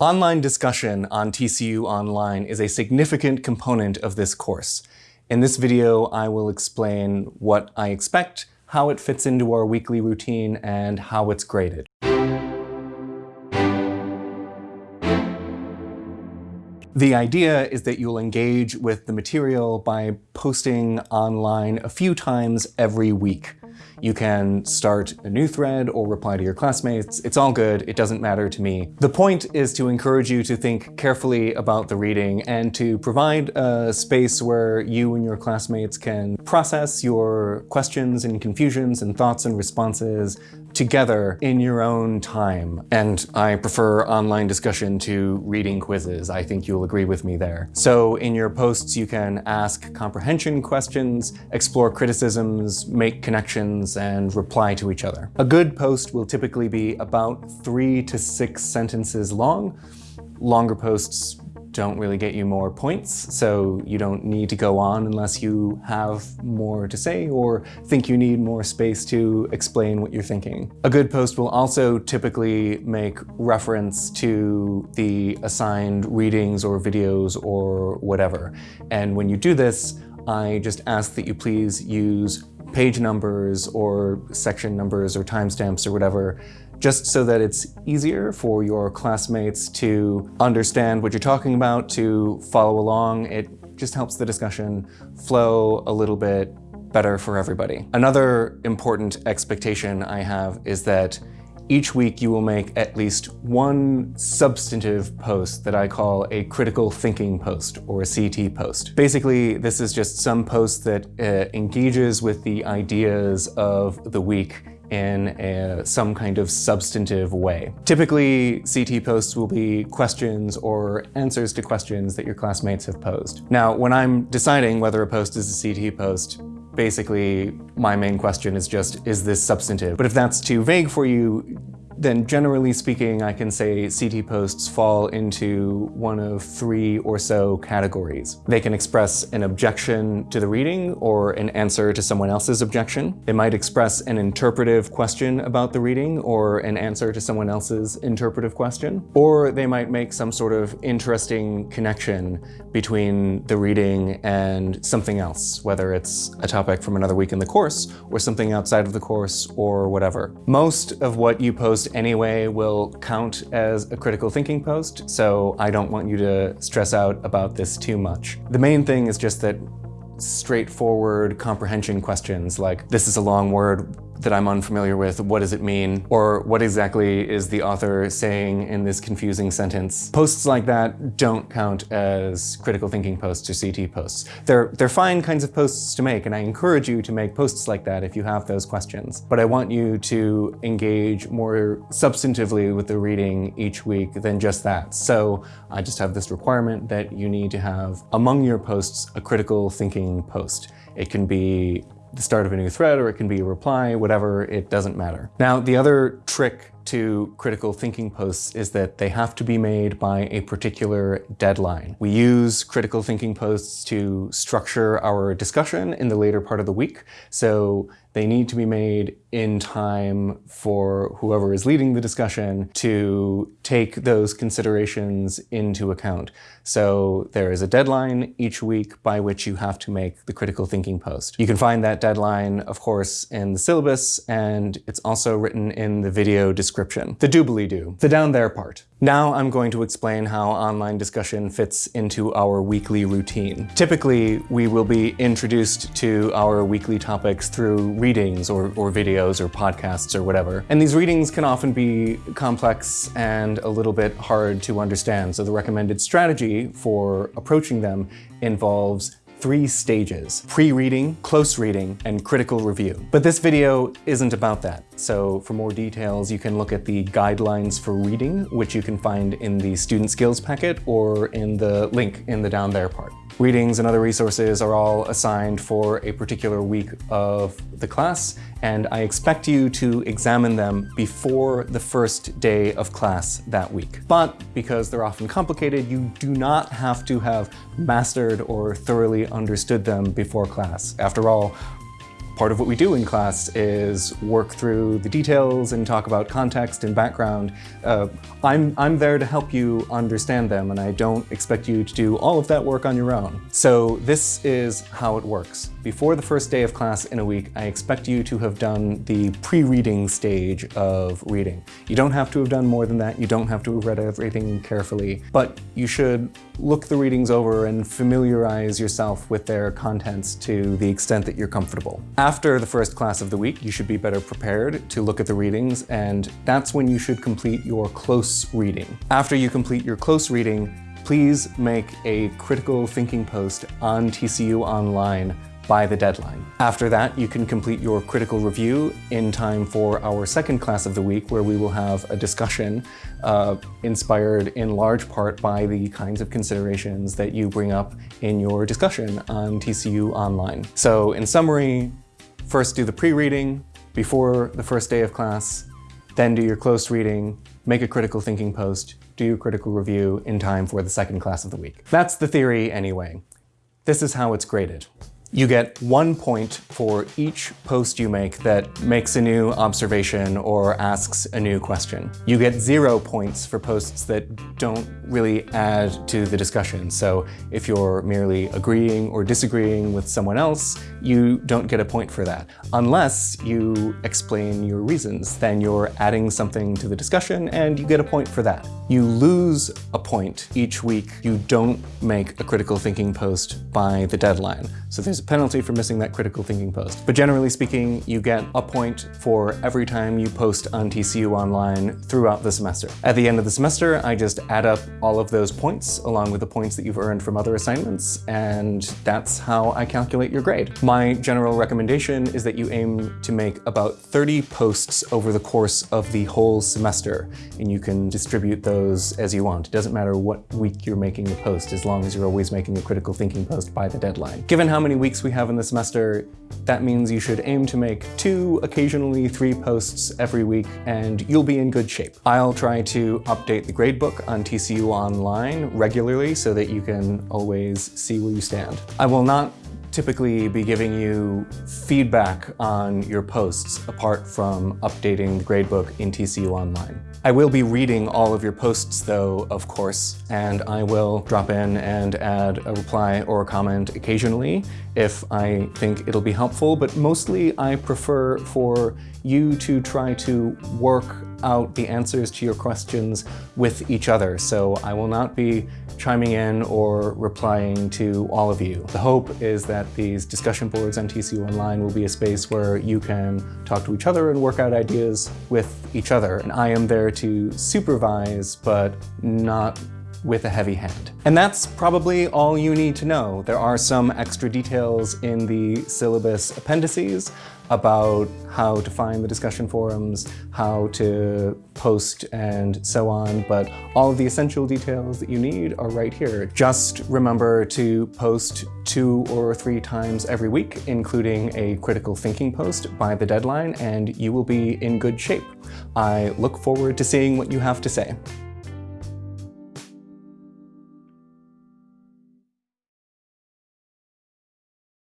Online discussion on TCU Online is a significant component of this course. In this video, I will explain what I expect, how it fits into our weekly routine, and how it's graded. The idea is that you'll engage with the material by posting online a few times every week. You can start a new thread or reply to your classmates. It's all good. It doesn't matter to me. The point is to encourage you to think carefully about the reading and to provide a space where you and your classmates can process your questions and confusions and thoughts and responses together in your own time. And I prefer online discussion to reading quizzes. I think you'll agree with me there. So in your posts, you can ask comprehension questions, explore criticisms, make connections, and reply to each other. A good post will typically be about three to six sentences long. Longer posts don't really get you more points, so you don't need to go on unless you have more to say or think you need more space to explain what you're thinking. A good post will also typically make reference to the assigned readings or videos or whatever. And when you do this, I just ask that you please use page numbers or section numbers or timestamps or whatever just so that it's easier for your classmates to understand what you're talking about, to follow along. It just helps the discussion flow a little bit better for everybody. Another important expectation I have is that each week you will make at least one substantive post that I call a critical thinking post or a CT post. Basically, this is just some post that uh, engages with the ideas of the week in a, some kind of substantive way. Typically, CT posts will be questions or answers to questions that your classmates have posed. Now, when I'm deciding whether a post is a CT post, basically my main question is just, is this substantive? But if that's too vague for you, then generally speaking, I can say CT posts fall into one of three or so categories. They can express an objection to the reading or an answer to someone else's objection. They might express an interpretive question about the reading or an answer to someone else's interpretive question. Or they might make some sort of interesting connection between the reading and something else, whether it's a topic from another week in the course or something outside of the course or whatever. Most of what you post anyway will count as a critical thinking post, so I don't want you to stress out about this too much. The main thing is just that straightforward comprehension questions like, this is a long word, that I'm unfamiliar with, what does it mean? Or what exactly is the author saying in this confusing sentence? Posts like that don't count as critical thinking posts or CT posts. They're, they're fine kinds of posts to make, and I encourage you to make posts like that if you have those questions. But I want you to engage more substantively with the reading each week than just that. So I just have this requirement that you need to have among your posts a critical thinking post. It can be the start of a new thread or it can be a reply, whatever, it doesn't matter. Now, the other trick to critical thinking posts is that they have to be made by a particular deadline. We use critical thinking posts to structure our discussion in the later part of the week, so they need to be made in time for whoever is leading the discussion to take those considerations into account. So there is a deadline each week by which you have to make the critical thinking post. You can find that deadline, of course, in the syllabus, and it's also written in the video description. The doobly-doo, the down there part. Now I'm going to explain how online discussion fits into our weekly routine. Typically, we will be introduced to our weekly topics through readings or, or videos or podcasts or whatever. And these readings can often be complex and a little bit hard to understand. So the recommended strategy for approaching them involves three stages, pre-reading, close reading, and critical review. But this video isn't about that. So for more details, you can look at the guidelines for reading, which you can find in the student skills packet or in the link in the down there part. Readings and other resources are all assigned for a particular week of the class, and I expect you to examine them before the first day of class that week. But because they're often complicated, you do not have to have mastered or thoroughly understood them before class. After all, part of what we do in class is work through the details and talk about context and background. Uh, I'm, I'm there to help you understand them, and I don't expect you to do all of that work on your own. So this is how it works. Before the first day of class in a week, I expect you to have done the pre-reading stage of reading. You don't have to have done more than that. You don't have to have read everything carefully, but you should look the readings over and familiarize yourself with their contents to the extent that you're comfortable. After the first class of the week, you should be better prepared to look at the readings, and that's when you should complete your close reading. After you complete your close reading, please make a critical thinking post on TCU Online by the deadline. After that, you can complete your critical review in time for our second class of the week, where we will have a discussion uh, inspired in large part by the kinds of considerations that you bring up in your discussion on TCU Online. So in summary, first do the pre-reading before the first day of class, then do your close reading, make a critical thinking post, do your critical review in time for the second class of the week. That's the theory anyway. This is how it's graded. You get one point for each post you make that makes a new observation or asks a new question. You get zero points for posts that don't really add to the discussion. So if you're merely agreeing or disagreeing with someone else, you don't get a point for that. Unless you explain your reasons, then you're adding something to the discussion and you get a point for that. You lose a point each week you don't make a critical thinking post by the deadline. So there's a penalty for missing that critical thinking post. But generally speaking, you get a point for every time you post on TCU Online throughout the semester. At the end of the semester, I just add up all of those points along with the points that you've earned from other assignments, and that's how I calculate your grade. My general recommendation is that you aim to make about 30 posts over the course of the whole semester, and you can distribute those as you want. It doesn't matter what week you're making the post, as long as you're always making a critical thinking post by the deadline. Given how many weeks we have in the semester, that means you should aim to make two, occasionally three posts every week, and you'll be in good shape. I'll try to update the gradebook on TCU Online regularly so that you can always see where you stand. I will not typically be giving you feedback on your posts apart from updating the gradebook in TCU Online. I will be reading all of your posts though, of course, and I will drop in and add a reply or a comment occasionally if I think it'll be helpful, but mostly I prefer for you to try to work out the answers to your questions with each other. So I will not be chiming in or replying to all of you. The hope is that these discussion boards on TCU Online will be a space where you can talk to each other and work out ideas with each other. And I am there to supervise, but not with a heavy hand. And that's probably all you need to know. There are some extra details in the syllabus appendices about how to find the discussion forums, how to post, and so on, but all of the essential details that you need are right here. Just remember to post two or three times every week, including a critical thinking post by the deadline, and you will be in good shape. I look forward to seeing what you have to say.